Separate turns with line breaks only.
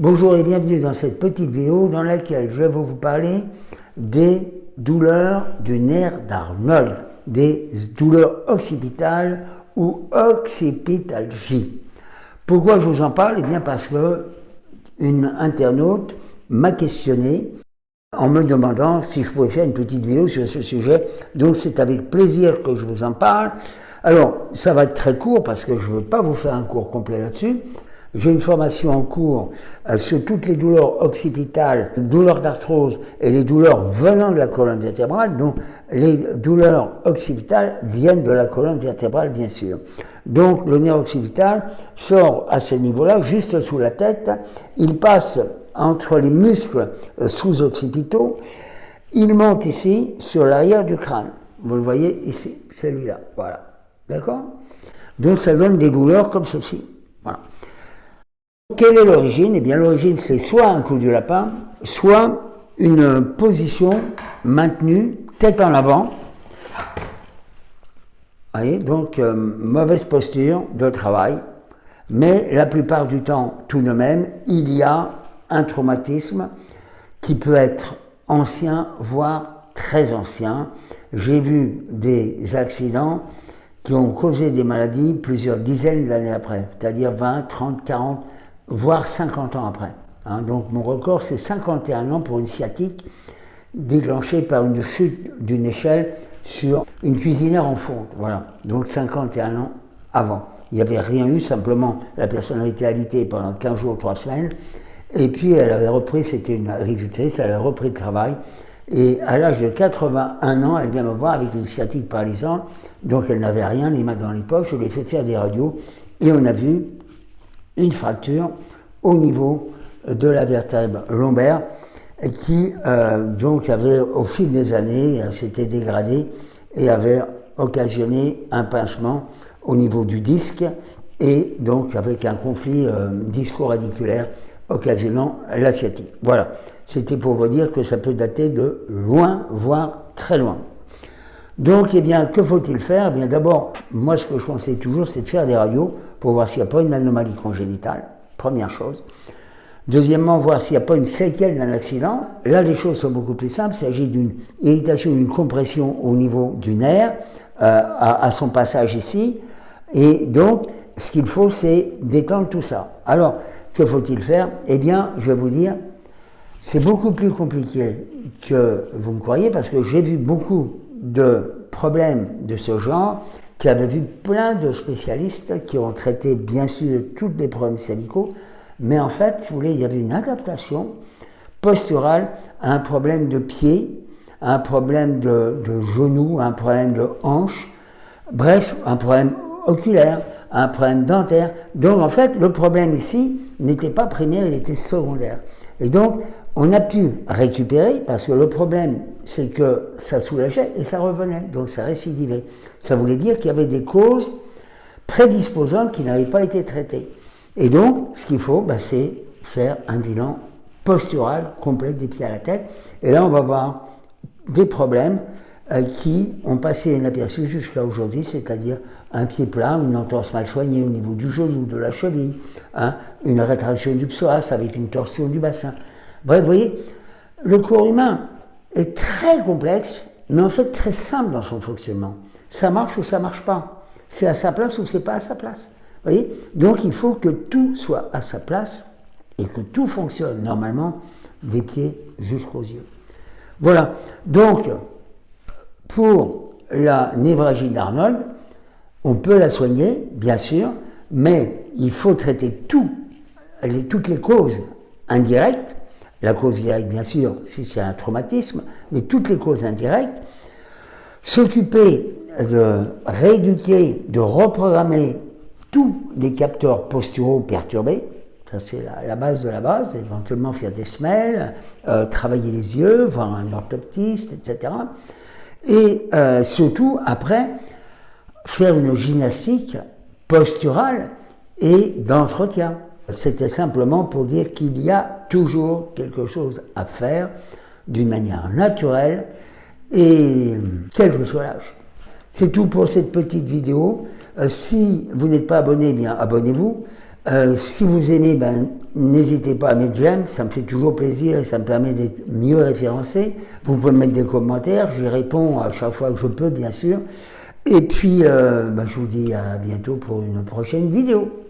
Bonjour et bienvenue dans cette petite vidéo dans laquelle je vais vous parler des douleurs du nerf d'Arnold, des douleurs occipitales ou occipitalgie. Pourquoi je vous en parle? Eh bien parce que une internaute m'a questionné en me demandant si je pouvais faire une petite vidéo sur ce sujet. Donc c'est avec plaisir que je vous en parle. Alors, ça va être très court parce que je ne veux pas vous faire un cours complet là-dessus. J'ai une formation en cours euh, sur toutes les douleurs occipitales, douleurs d'arthrose et les douleurs venant de la colonne vertébrale. Donc, les douleurs occipitales viennent de la colonne vertébrale, bien sûr. Donc, le nerf occipital sort à ce niveau-là, juste sous la tête. Il passe entre les muscles euh, sous-occipitaux. Il monte ici, sur l'arrière du crâne. Vous le voyez ici, celui-là. Voilà. D'accord? Donc, ça donne des douleurs comme ceci. Voilà. Quelle est l'origine? Eh bien l'origine c'est soit un coup du lapin, soit une position maintenue, tête en avant. Voyez, donc euh, mauvaise posture de travail, mais la plupart du temps, tout de même, il y a un traumatisme qui peut être ancien, voire très ancien. J'ai vu des accidents qui ont causé des maladies plusieurs dizaines d'années après, c'est-à-dire 20, 30, 40, voire 50 ans après. Hein. donc mon record, c'est 51 ans pour une sciatique déclenchée par une chute d'une échelle sur une cuisinière en fonte. Voilà, donc 51 ans avant. Il n'y avait rien eu, simplement la personne avait été alitée pendant 15 jours, 3 semaines, et puis elle avait repris, c'était une agricultrice, elle avait repris le travail, et à l'âge de 81 ans, elle vient me voir avec une sciatique paralysante, donc elle n'avait rien, les mains dans les poches, je lui ai fait faire des radios, et on a vu une fracture au niveau de la vertèbre lombaire qui euh, donc avait au fil des années euh, s'était dégradée et avait occasionné un pincement au niveau du disque et donc avec un conflit euh, disco-radiculaire occasionnant la sciatique. Voilà, c'était pour vous dire que ça peut dater de loin, voire très loin. Donc, eh bien, que faut-il faire? Eh bien, D'abord, moi, ce que je conseille toujours, c'est de faire des radios pour voir s'il n'y a pas une anomalie congénitale, première chose. Deuxièmement, voir s'il n'y a pas une séquelle d'un accident. Là, les choses sont beaucoup plus simples. Il s'agit d'une irritation, d'une compression au niveau du nerf, euh, à, son passage ici. Et donc, ce qu'il faut, c'est détendre tout ça. Alors, que faut-il faire? Eh bien, je vais vous dire, c'est beaucoup plus compliqué que vous me croyez, parce que j'ai vu beaucoup de problèmes de ce genre, qui avait vu plein de spécialistes qui ont traité bien sûr tous les problèmes syndicaux, mais en fait, si vous voulez, il y avait une adaptation posturale à un problème de pied, à un problème de, genou, à un problème de hanche, bref, un problème oculaire, un problème dentaire. Donc en fait, le problème ici n'était pas primaire, il était secondaire. Et donc, on a pu récupérer, parce que le problème, c'est que ça soulageait et ça revenait, donc ça récidivait. Ça voulait dire qu'il y avait des causes prédisposantes qui n'avaient pas été traitées. Et donc, ce qu'il faut, bah, c'est faire un bilan postural complet des pieds à la tête. Et là, on va voir des problèmes euh, qui ont passé inaperçus jusqu'à aujourd'hui, c'est-à-dire un pied plat, une entorse mal soignée au niveau du genou, de la cheville, hein, une rétraction du psoas avec une torsion du bassin. Bref, vous voyez, le corps humain est très complexe, mais en fait très simple dans son fonctionnement. Ça marche ou ça marche pas. C'est à sa place ou c'est pas à sa place. Vous voyez Donc il faut que tout soit à sa place et que tout fonctionne normalement des pieds jusqu'aux yeux. Voilà. Donc, pour la névragie d'Arnold, on peut la soigner, bien sûr, mais il faut traiter tout, les, toutes les causes indirectes la cause directe, bien sûr, si c'est un traumatisme, mais toutes les causes indirectes, s'occuper de rééduquer, de reprogrammer tous les capteurs posturaux perturbés, ça c'est la, base de la base, éventuellement faire des semelles, euh, travailler les yeux, voir un orthoptiste, etc. Et euh, surtout, après, faire une gymnastique posturale et d'entretien. C'était simplement pour dire qu'il y a toujours quelque chose à faire d'une manière naturelle et quel que soit l'âge. C'est tout pour cette petite vidéo. Euh, si vous n'êtes pas abonné, eh bien abonnez-vous. Euh, si vous aimez, ben, n'hésitez pas à mettre j'aime, ça me fait toujours plaisir et ça me permet d'être mieux référencé. Vous pouvez mettre des commentaires, j'y réponds à chaque fois que je peux, bien sûr. Et puis, euh, ben, je vous dis à bientôt pour une prochaine vidéo.